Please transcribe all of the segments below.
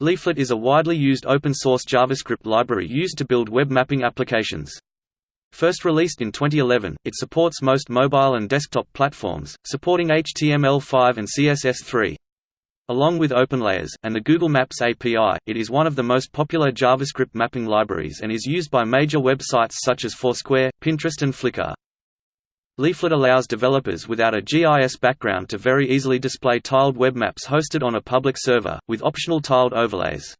Leaflet is a widely used open-source JavaScript library used to build web mapping applications. First released in 2011, it supports most mobile and desktop platforms, supporting HTML5 and CSS3. Along with OpenLayers, and the Google Maps API, it is one of the most popular JavaScript mapping libraries and is used by major websites such as Foursquare, Pinterest and Flickr. Leaflet allows developers without a GIS background to very easily display tiled web maps hosted on a public server, with optional tiled overlays.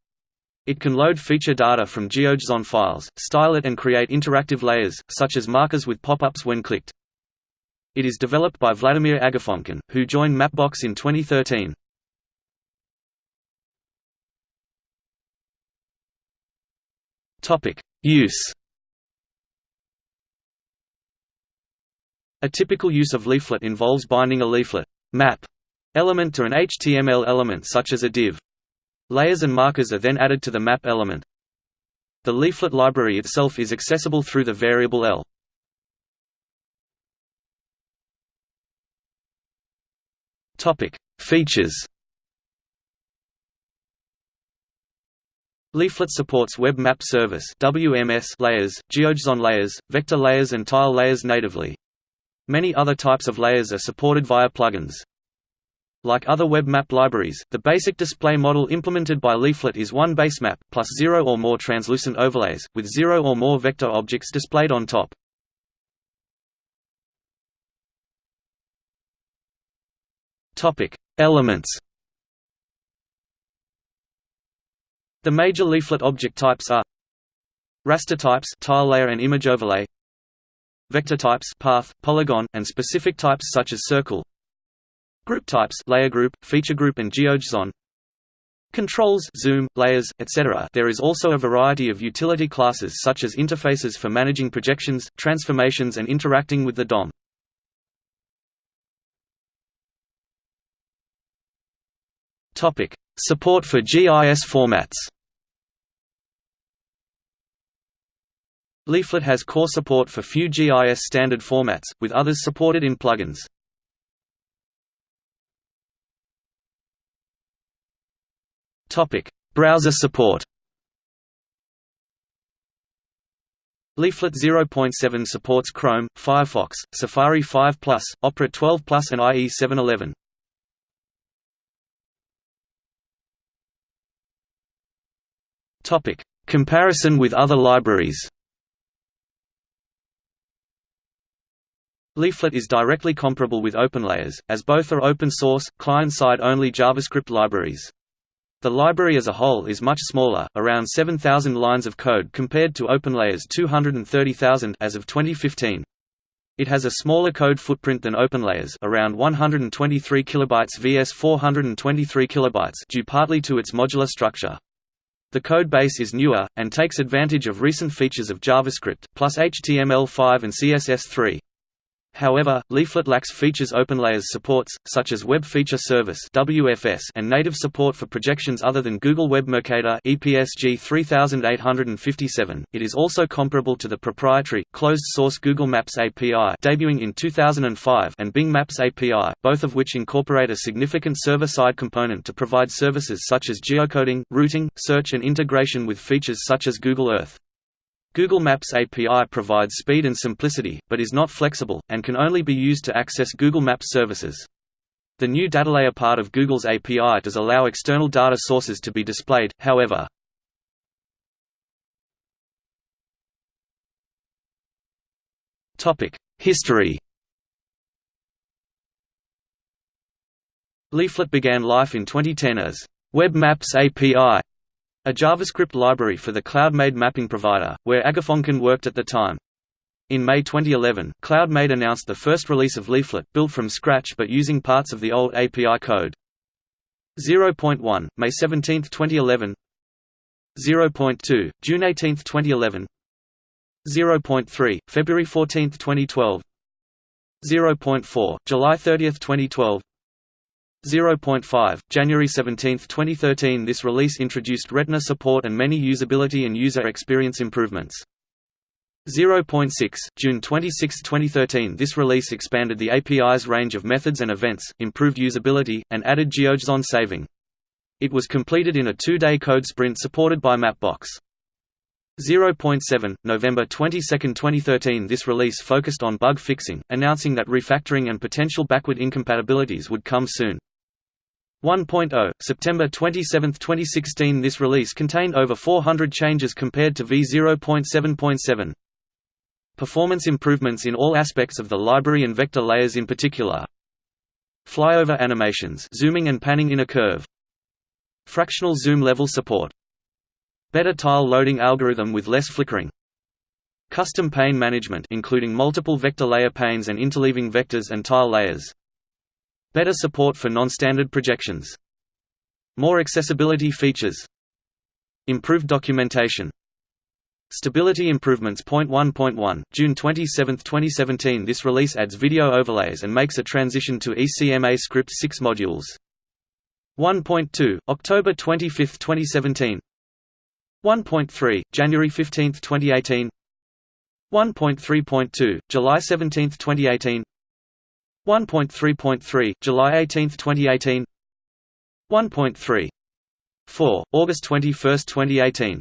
It can load feature data from GeoJSON files, style it and create interactive layers, such as markers with pop-ups when clicked. It is developed by Vladimir Agafonkin, who joined Mapbox in 2013. Use A typical use of leaflet involves binding a leaflet map element to an HTML element such as a div. Layers and markers are then added to the map element. The leaflet library itself is accessible through the variable L. Topic: Features. Leaflet supports Web Map Service (WMS) layers, GeoJSON layers, vector layers and tile layers natively. Many other types of layers are supported via plugins. Like other web map libraries, the basic display model implemented by Leaflet is one base map, plus zero or more translucent overlays, with zero or more vector objects displayed on top. Elements The major leaflet object types are raster types tile layer and image overlay vector types path, polygon, and specific types such as circle group types layer group, feature group and GeoJSON controls zoom, layers, etc. There is also a variety of utility classes such as interfaces for managing projections, transformations and interacting with the DOM. Support for GIS formats Leaflet has core support for few GIS standard formats, with others supported in plugins. Browser support Leaflet 0.7 supports Chrome, Firefox, Safari 5+, Opera 12+, and IE 711. Topic: Comparison with other libraries. Leaflet is directly comparable with OpenLayers, as both are open-source, client-side only JavaScript libraries. The library as a whole is much smaller, around 7,000 lines of code compared to OpenLayers 230,000 as of 2015. It has a smaller code footprint than OpenLayers, around 123 kilobytes vs 423 kilobytes, due partly to its modular structure. The code base is newer and takes advantage of recent features of JavaScript plus HTML5 and CSS3. However, Leaflet lacks features OpenLayers supports, such as Web Feature Service (WFS) and native support for projections other than Google Web Mercator (EPSG 3857). It is also comparable to the proprietary, closed-source Google Maps API debuting in 2005 and Bing Maps API, both of which incorporate a significant server-side component to provide services such as geocoding, routing, search and integration with features such as Google Earth. Google Maps API provides speed and simplicity, but is not flexible, and can only be used to access Google Maps services. The new datalayer part of Google's API does allow external data sources to be displayed, however. History Leaflet began life in 2010 as Web Maps API a JavaScript library for the CloudMade mapping provider, where Agafonkin worked at the time. In May 2011, CloudMade announced the first release of Leaflet, built from scratch but using parts of the old API code. 0.1, May 17, 2011 0.2, June 18, 2011 0.3, February 14, 2012 0.4, July 30, 2012 0.5, January 17, 2013 This release introduced Retina support and many usability and user experience improvements. 0.6, June 26, 2013 This release expanded the API's range of methods and events, improved usability, and added GeoJSON saving. It was completed in a two-day code sprint supported by Mapbox. 0.7, November 22, 2013 This release focused on bug fixing, announcing that refactoring and potential backward incompatibilities would come soon. 1.0, September 27, 2016 This release contained over 400 changes compared to v0.7.7. Performance improvements in all aspects of the library and vector layers in particular. Flyover animations zooming and panning in a curve. Fractional zoom level support Better tile loading algorithm with less flickering. Custom pane management including multiple vector layer panes and interleaving vectors and tile layers. Better support for non-standard projections. More accessibility features. Improved documentation. Stability improvements. Point 1.1, June 27, 2017 This release adds video overlays and makes a transition to ECMA Script 6 modules. 1.2, October 25, 2017 1.3, January 15, 2018 1.3.2, July 17, 2018 1.3.3, July 18, 2018 1.3. 4, August 21, 2018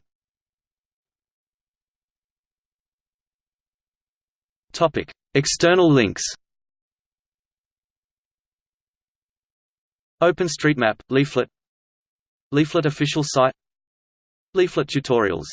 Topic: External links. OpenStreetMap leaflet Leaflet official site Leaflet tutorials